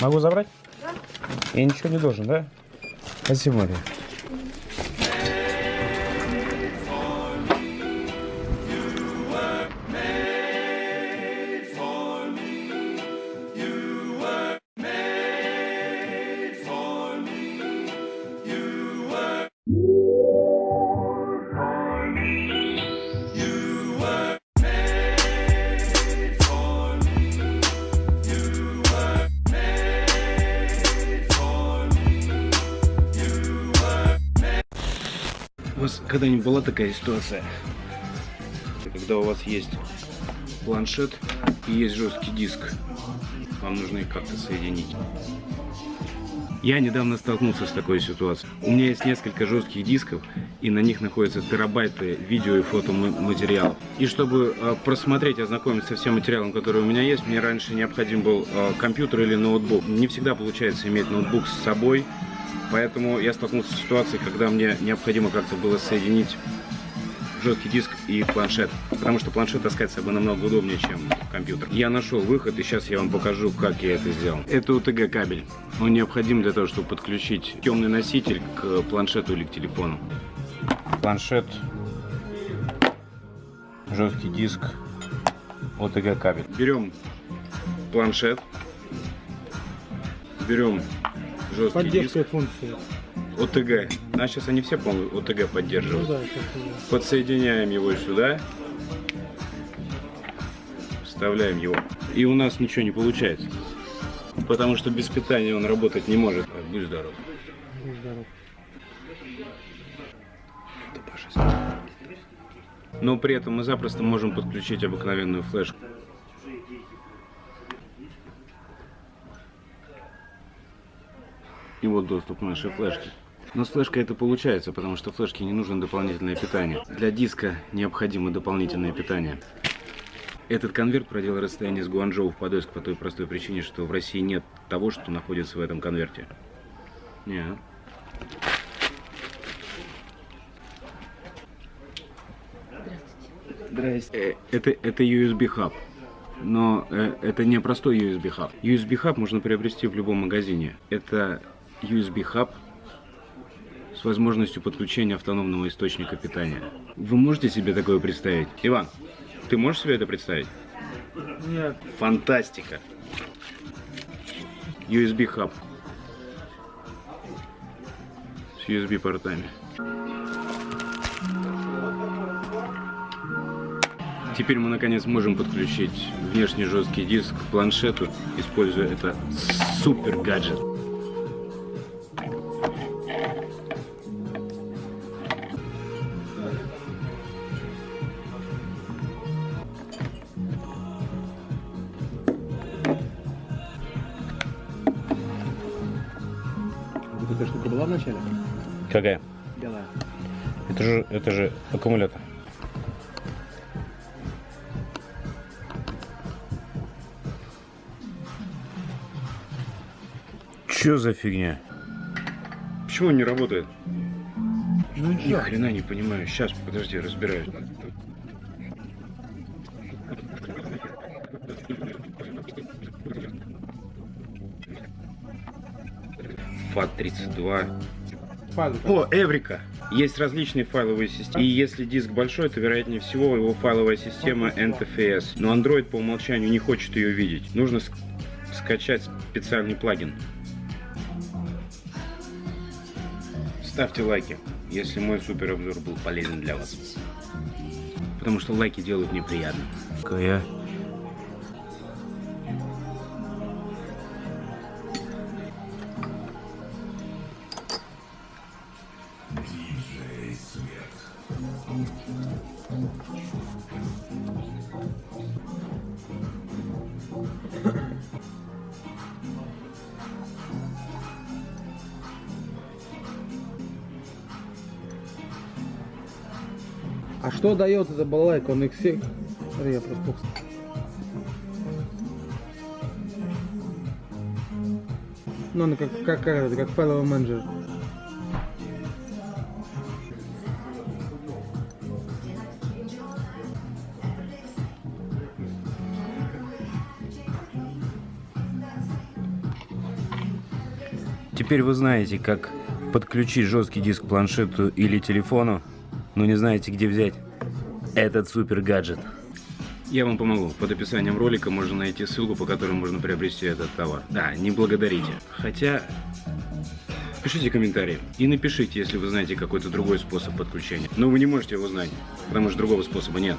Могу забрать? Да. Я ничего не должен, да? Спасибо, Мария. Когда-нибудь была такая ситуация, когда у вас есть планшет и есть жесткий диск, вам нужно их как-то соединить? Я недавно столкнулся с такой ситуацией. У меня есть несколько жестких дисков, и на них находятся терабайты видео и фотоматериалов. И чтобы э, просмотреть, ознакомиться со всем материалом, который у меня есть, мне раньше необходим был э, компьютер или ноутбук. Не всегда получается иметь ноутбук с собой, Поэтому я столкнулся с ситуацией, когда мне необходимо как-то было соединить жесткий диск и планшет. Потому что планшет таскать с собой намного удобнее, чем компьютер. Я нашел выход, и сейчас я вам покажу, как я это сделал. Это UTG кабель. Он необходим для того, чтобы подключить темный носитель к планшету или к телефону. Планшет, жесткий диск, OTG кабель. Берем планшет, берем жесткий Поддержка диск, функции. ОТГ. А сейчас они все, по-моему, ОТГ Ну поддерживают. да, сейчас уже. Подсоединяем его сюда. Вставляем его. И у нас ничего не получается. Потому что без питания он работать не может. Будь здоров. Будь здоров. Но при этом мы запросто можем подключить обыкновенную флешку. И вот доступ к нашей флешке. Но с флешкой это получается, потому что флешке не нужно дополнительное питание. Для диска необходимо дополнительное питание. Этот конверт проделал расстояние с Гуанчжоу в Подольск по той простой причине, что в России нет того, что находится в этом конверте. Нет. Здрасте. Э, Это, это USB хаб. Но э, это не простой USB хаб. USB хаб можно приобрести в любом магазине. Это USB хаб с возможностью подключения автономного источника питания. Вы можете себе такое представить? Иван, ты можешь себе это представить? Нет, Фантастика. USB хаб. С USB портами. Теперь мы наконец можем подключить внешний жесткий диск к планшету, используя это супер гаджет. Была вначале? Какая? Белая. Это же, это же аккумулятор. Чё за фигня? Почему он не работает? Ну Ни хрена не понимаю. Сейчас, подожди, разбираюсь. ФАТ-32. Фаза. О, Эврика! Есть различные файловые системы. И если диск большой, то вероятнее всего его файловая система NTFS. Но Android по умолчанию не хочет ее видеть. Нужно ск- скачать специальный плагин. Ставьте лайки, если мой суперобзор был полезен для вас. Потому что лайки делают мне приятно. Какая? А что дает эта балалайка? Он их всех. Смотри, Я просто... Ну, он как, как, как, как файловый менеджер. Теперь вы знаете, как подключить жесткий диск к планшету или телефону но не знаете, где взять этот супер гаджет. Я вам помогу. Под описанием ролика можно найти ссылку, по которой можно приобрести этот товар. Да, не благодарите. Хотя, пишите комментарии и напишите, если вы знаете какой-то другой способ подключения. Но вы не можете его знать, потому что другого способа нет.